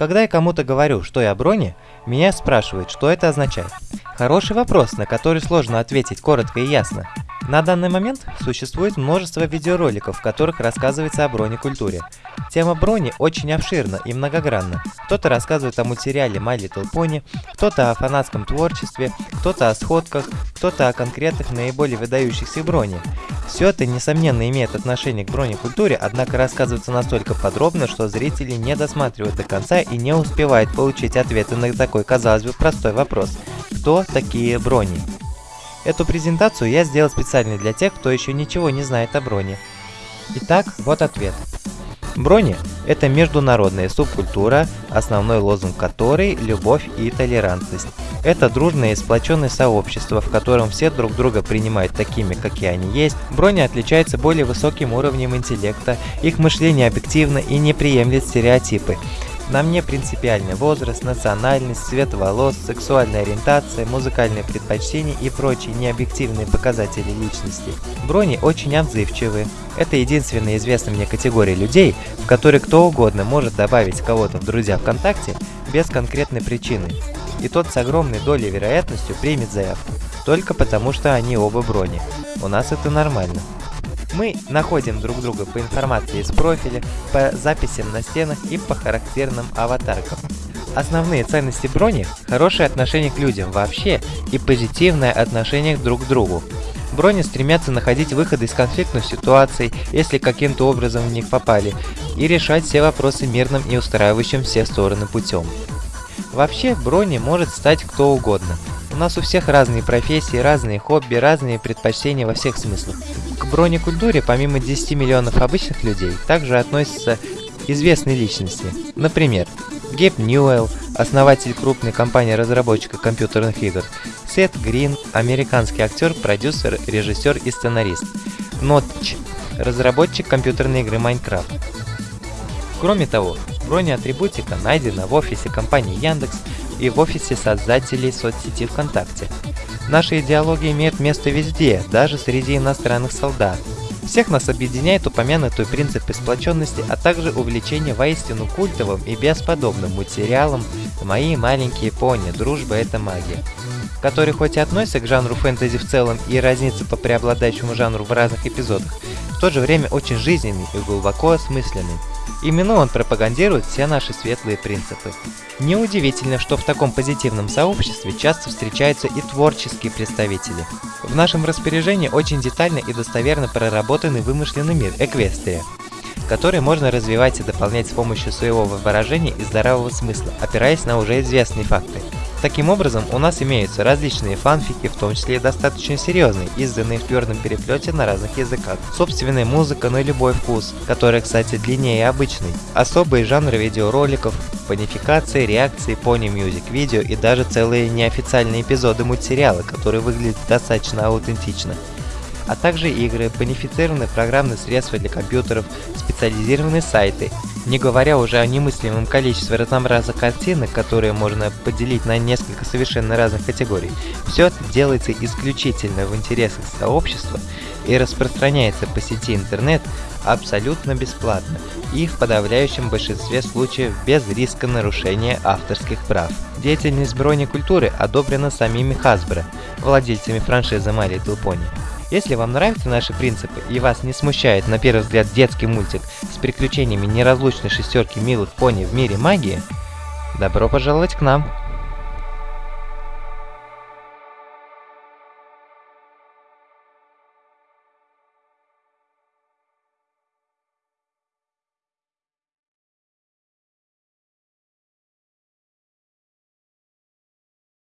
Когда я кому-то говорю, что я брони, меня спрашивают, что это означает. Хороший вопрос, на который сложно ответить коротко и ясно. На данный момент существует множество видеороликов, в которых рассказывается о бронекультуре. Тема брони очень обширна и многогранна. Кто-то рассказывает о мультсериале My Little Pony, кто-то о фанатском творчестве, кто-то о сходках, кто-то о конкретных наиболее выдающихся брони. Все это, несомненно, имеет отношение к бронекультуре, однако рассказывается настолько подробно, что зрители не досматривают до конца и не успевают получить ответы на такой, казалось бы, простой вопрос. Кто такие брони? Эту презентацию я сделал специально для тех, кто еще ничего не знает о броне. Итак, вот ответ. Брони – это международная субкультура, основной лозунг которой – любовь и толерантность. Это дружное и сплоченное сообщество, в котором все друг друга принимают такими, какие они есть. Брони отличаются более высоким уровнем интеллекта, их мышление объективно и не приемлет стереотипы. Нам не принципиальный возраст, национальность, цвет волос, сексуальная ориентация, музыкальные предпочтения и прочие необъективные показатели личности. Брони очень отзывчивы. Это единственная известная мне категория людей, в которой кто угодно может добавить кого-то в друзья ВКонтакте без конкретной причины. И тот с огромной долей вероятностью примет заявку, только потому что они оба брони. У нас это нормально. Мы находим друг друга по информации из профиля, по записям на стенах и по характерным аватаркам. Основные ценности брони – хорошее отношение к людям вообще и позитивное отношение друг к другу. Брони стремятся находить выходы из конфликтных ситуаций, если каким-то образом в них попали, и решать все вопросы мирным и устраивающим все стороны путем. Вообще, брони может стать кто угодно. Нас у всех разные профессии, разные хобби, разные предпочтения во всех смыслах. К бронекультуре, помимо 10 миллионов обычных людей, также относятся известные личности. Например, Гейб Ньюэлл, основатель крупной компании разработчиков компьютерных игр, Сет Грин, американский актер, продюсер, режиссер и сценарист, Нотч, разработчик компьютерной игры Minecraft. Кроме того, бронеатрибутика найдена в офисе компании Яндекс и в офисе создателей соцсети ВКонтакте. Наши идеологии имеют место везде, даже среди иностранных солдат. Всех нас объединяет упомянутый принцип сплоченности, а также увлечение воистину культовым и бесподобным мультсериалом «Мои маленькие пони. Дружба – это магия», который хоть и относится к жанру фэнтези в целом и разнится по преобладающему жанру в разных эпизодах, в то же время очень жизненный и глубоко осмысленный. Именно он пропагандирует все наши светлые принципы. Неудивительно, что в таком позитивном сообществе часто встречаются и творческие представители. В нашем распоряжении очень детально и достоверно проработанный вымышленный мир Эквестрия, который можно развивать и дополнять с помощью своего выражения и здравого смысла, опираясь на уже известные факты. Таким образом, у нас имеются различные фанфики, в том числе и достаточно серьезные, изданные в твердом переплете на разных языках. Собственная музыка на любой вкус, которая, кстати, длиннее обычной. Особые жанры видеороликов, панификации, реакции, пони-мьюзик, видео и даже целые неофициальные эпизоды мультсериала, которые выглядят достаточно аутентично а также игры, бонифицированные программные средства для компьютеров, специализированные сайты, не говоря уже о немыслимом количестве разнообразных картинок, которые можно поделить на несколько совершенно разных категорий. Все это делается исключительно в интересах сообщества и распространяется по сети интернет абсолютно бесплатно и в подавляющем большинстве случаев без риска нарушения авторских прав. Деятельность бронекультуры одобрена самими Hasbro, владельцами франшизы My Little Pony. Если вам нравятся наши принципы и вас не смущает на первый взгляд детский мультик с приключениями неразлучной шестерки милых пони в мире магии, добро пожаловать к нам!